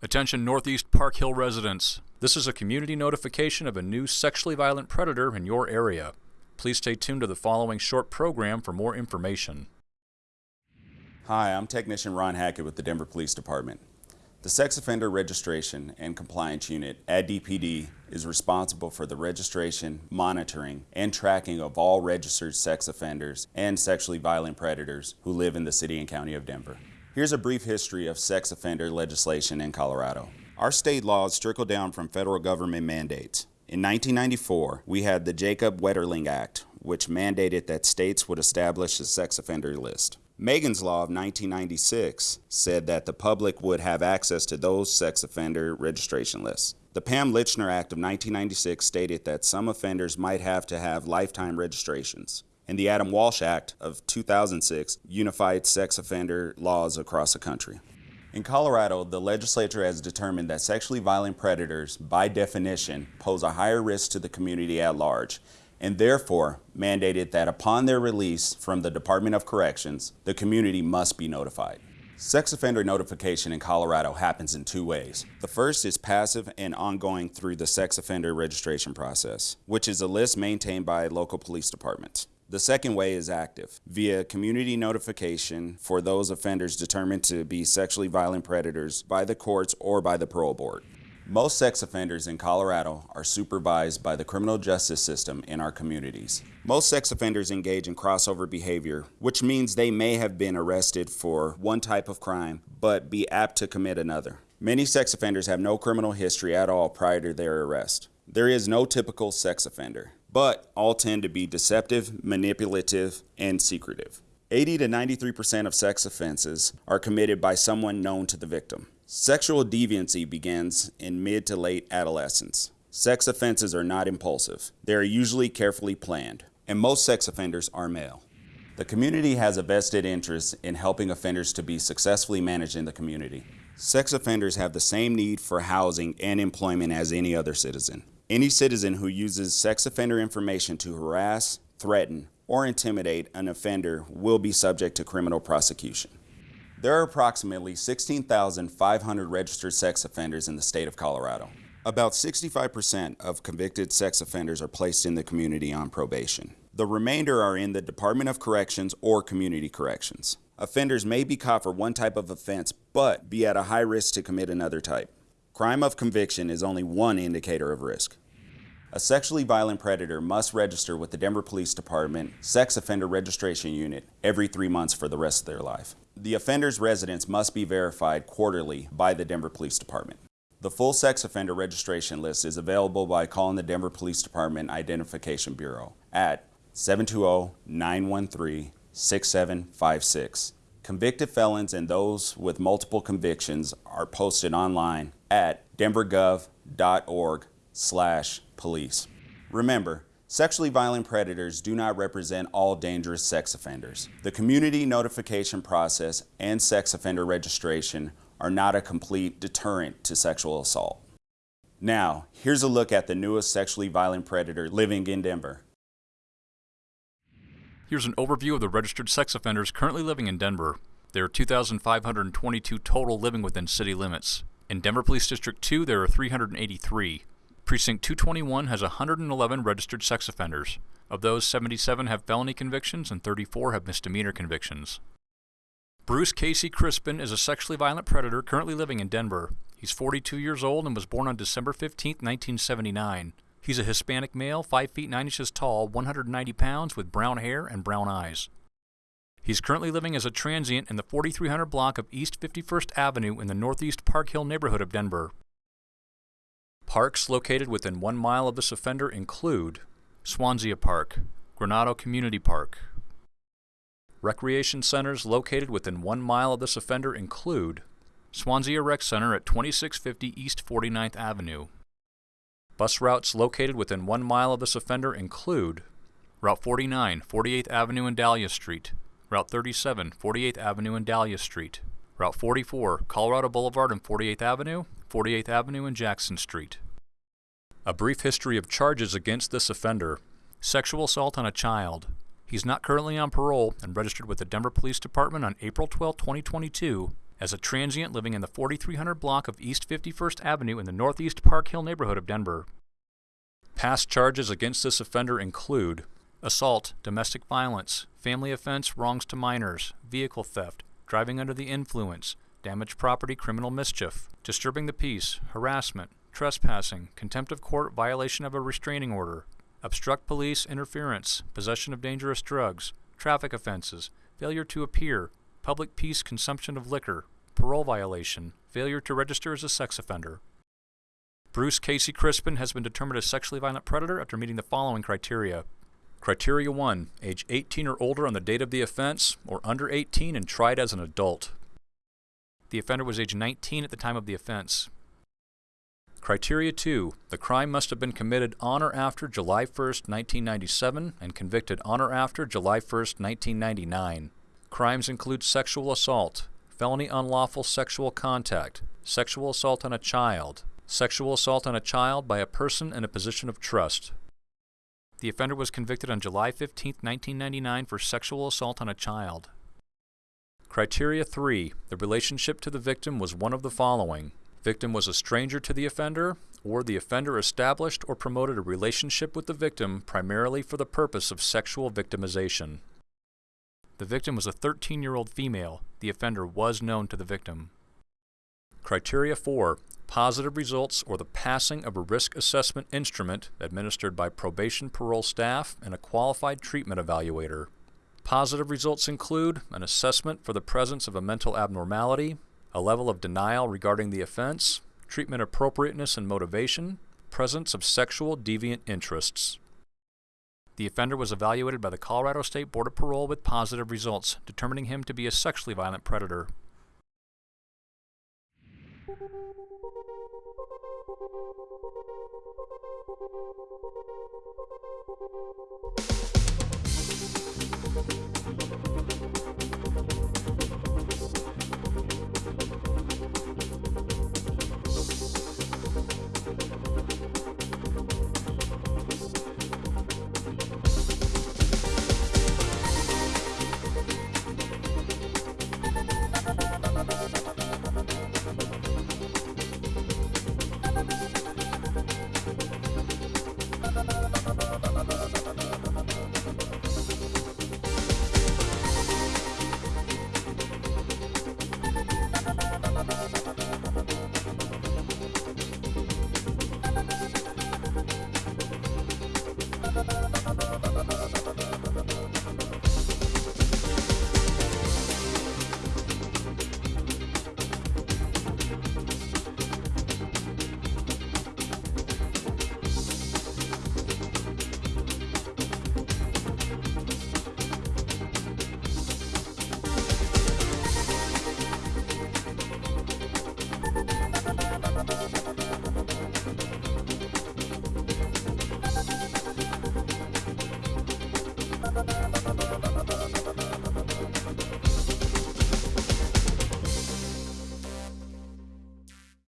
Attention Northeast Park Hill residents. This is a community notification of a new sexually violent predator in your area. Please stay tuned to the following short program for more information. Hi, I'm Technician Ron Hackett with the Denver Police Department. The Sex Offender Registration and Compliance Unit at DPD is responsible for the registration, monitoring, and tracking of all registered sex offenders and sexually violent predators who live in the City and County of Denver. Here's a brief history of sex offender legislation in Colorado. Our state laws trickle down from federal government mandates. In 1994, we had the Jacob Wetterling Act, which mandated that states would establish a sex offender list. Megan's Law of 1996 said that the public would have access to those sex offender registration lists. The Pam Lychner Act of 1996 stated that some offenders might have to have lifetime registrations and the Adam Walsh Act of 2006 unified sex offender laws across the country. In Colorado, the legislature has determined that sexually violent predators, by definition, pose a higher risk to the community at large, and therefore mandated that upon their release from the Department of Corrections, the community must be notified. Sex offender notification in Colorado happens in two ways. The first is passive and ongoing through the sex offender registration process, which is a list maintained by local police departments. The second way is active, via community notification for those offenders determined to be sexually violent predators by the courts or by the parole board. Most sex offenders in Colorado are supervised by the criminal justice system in our communities. Most sex offenders engage in crossover behavior, which means they may have been arrested for one type of crime, but be apt to commit another. Many sex offenders have no criminal history at all prior to their arrest. There is no typical sex offender but all tend to be deceptive, manipulative, and secretive. 80 to 93% of sex offenses are committed by someone known to the victim. Sexual deviancy begins in mid to late adolescence. Sex offenses are not impulsive. They are usually carefully planned, and most sex offenders are male. The community has a vested interest in helping offenders to be successfully managed in the community. Sex offenders have the same need for housing and employment as any other citizen. Any citizen who uses sex offender information to harass, threaten, or intimidate an offender will be subject to criminal prosecution. There are approximately 16,500 registered sex offenders in the state of Colorado. About 65% of convicted sex offenders are placed in the community on probation. The remainder are in the Department of Corrections or Community Corrections. Offenders may be caught for one type of offense, but be at a high risk to commit another type. Crime of conviction is only one indicator of risk. A sexually violent predator must register with the Denver Police Department Sex Offender Registration Unit every three months for the rest of their life. The offender's residence must be verified quarterly by the Denver Police Department. The full sex offender registration list is available by calling the Denver Police Department Identification Bureau at 720-913-6756. Convicted felons and those with multiple convictions are posted online at denvergov.org slash police. Remember, sexually violent predators do not represent all dangerous sex offenders. The community notification process and sex offender registration are not a complete deterrent to sexual assault. Now, here's a look at the newest sexually violent predator living in Denver. Here's an overview of the registered sex offenders currently living in Denver. There are 2,522 total living within city limits. In Denver Police District 2, there are 383. Precinct 221 has 111 registered sex offenders. Of those, 77 have felony convictions and 34 have misdemeanor convictions. Bruce Casey Crispin is a sexually violent predator currently living in Denver. He's 42 years old and was born on December 15, 1979. He's a Hispanic male, 5 feet 9 inches tall, 190 pounds, with brown hair and brown eyes. He's currently living as a transient in the 4300 block of East 51st Avenue in the Northeast Park Hill neighborhood of Denver. Parks located within one mile of this offender include Swansea Park, Granado Community Park. Recreation centers located within one mile of this offender include Swansea Rec Center at 2650 East 49th Avenue, Bus routes located within one mile of this offender include Route 49, 48th Avenue and Dahlia Street, Route 37, 48th Avenue and Dahlia Street, Route 44, Colorado Boulevard and 48th Avenue, 48th Avenue and Jackson Street. A brief history of charges against this offender. Sexual assault on a child. He's not currently on parole and registered with the Denver Police Department on April 12, 2022 as a transient living in the 4300 block of East 51st Avenue in the Northeast Park Hill neighborhood of Denver. Past charges against this offender include assault, domestic violence, family offense, wrongs to minors, vehicle theft, driving under the influence, damaged property, criminal mischief, disturbing the peace, harassment, trespassing, contempt of court, violation of a restraining order, obstruct police interference, possession of dangerous drugs, traffic offenses, failure to appear, public peace, consumption of liquor, parole violation, failure to register as a sex offender. Bruce Casey Crispin has been determined a sexually violent predator after meeting the following criteria. Criteria 1. Age 18 or older on the date of the offense, or under 18 and tried as an adult. The offender was age 19 at the time of the offense. Criteria 2. The crime must have been committed on or after July 1, 1997 and convicted on or after July 1, 1999. Crimes include sexual assault, felony unlawful sexual contact, sexual assault on a child, sexual assault on a child by a person in a position of trust. The offender was convicted on July 15, 1999 for sexual assault on a child. Criteria 3. The relationship to the victim was one of the following. Victim was a stranger to the offender, or the offender established or promoted a relationship with the victim primarily for the purpose of sexual victimization. The victim was a 13-year-old female. The offender was known to the victim. Criteria 4. Positive results or the passing of a risk assessment instrument administered by probation parole staff and a qualified treatment evaluator. Positive results include an assessment for the presence of a mental abnormality, a level of denial regarding the offense, treatment appropriateness and motivation, presence of sexual deviant interests. The offender was evaluated by the Colorado State Board of Parole with positive results, determining him to be a sexually violent predator.